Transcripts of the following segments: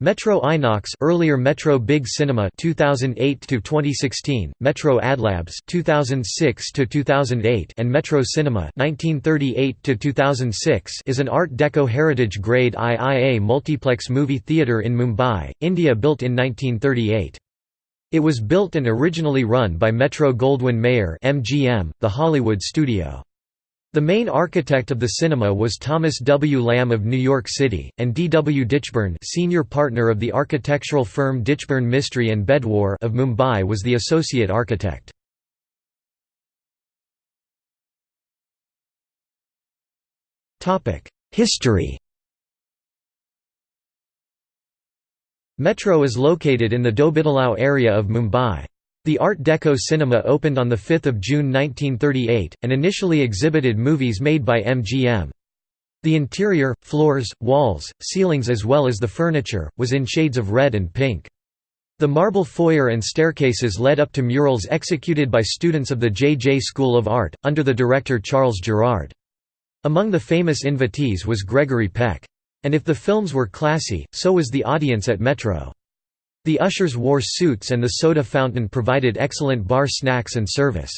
Metro Inox earlier Metro Big Cinema 2008 to 2016 Metro Adlabs 2006 to 2008 and Metro Cinema 1938 to 2006 is an art deco heritage grade IIA multiplex movie theater in Mumbai India built in 1938 It was built and originally run by Metro Goldwyn Mayer MGM the Hollywood studio the main architect of the cinema was Thomas W. Lamb of New York City, and D. W. Ditchburn senior partner of the architectural firm Ditchburn Mistry and Bhedwar of Mumbai was the associate architect. History Metro is located in the Dhobitalao area of Mumbai. The Art Deco cinema opened on 5 June 1938, and initially exhibited movies made by MGM. The interior, floors, walls, ceilings as well as the furniture, was in shades of red and pink. The marble foyer and staircases led up to murals executed by students of the J.J. School of Art, under the director Charles Gerard. Among the famous invitees was Gregory Peck. And if the films were classy, so was the audience at Metro. The ushers wore suits and the soda fountain provided excellent bar snacks and service.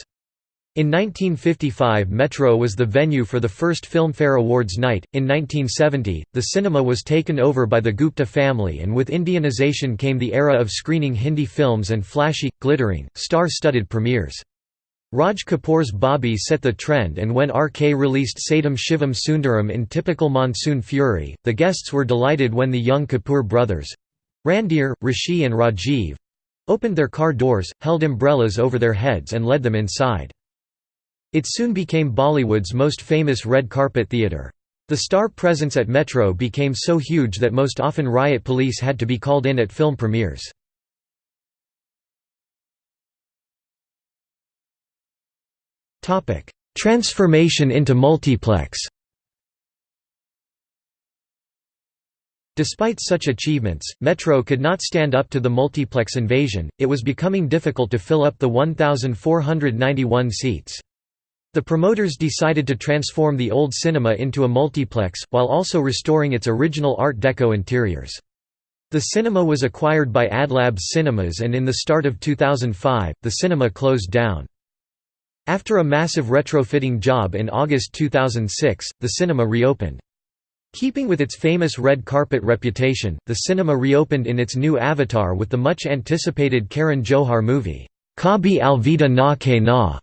In 1955 Metro was the venue for the first Filmfare Awards night. In 1970, the cinema was taken over by the Gupta family and with Indianization came the era of screening Hindi films and flashy, glittering, star-studded premieres. Raj Kapoor's Bobby set the trend and when RK released Satyam Shivam Sundaram in typical monsoon fury, the guests were delighted when the young Kapoor brothers, Randhir, Rishi and Rajiv opened their car doors, held umbrellas over their heads and led them inside. It soon became Bollywood's most famous red carpet theatre. The star presence at Metro became so huge that most often riot police had to be called in at film premieres. Transformation into multiplex Despite such achievements, Metro could not stand up to the multiplex invasion, it was becoming difficult to fill up the 1,491 seats. The promoters decided to transform the old cinema into a multiplex, while also restoring its original Art Deco interiors. The cinema was acquired by Adlabs Cinemas and in the start of 2005, the cinema closed down. After a massive retrofitting job in August 2006, the cinema reopened. Keeping with its famous red carpet reputation, the cinema reopened in its new avatar with the much-anticipated Karan Johar movie, Kabhi Alvida Naa Kehna.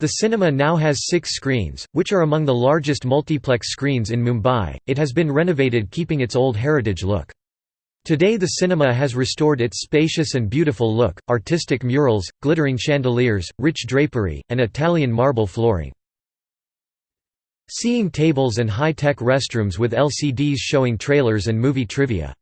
The cinema now has six screens, which are among the largest multiplex screens in Mumbai. It has been renovated keeping its old heritage look. Today the cinema has restored its spacious and beautiful look, artistic murals, glittering chandeliers, rich drapery, and Italian marble flooring. Seeing tables and high-tech restrooms with LCDs showing trailers and movie trivia.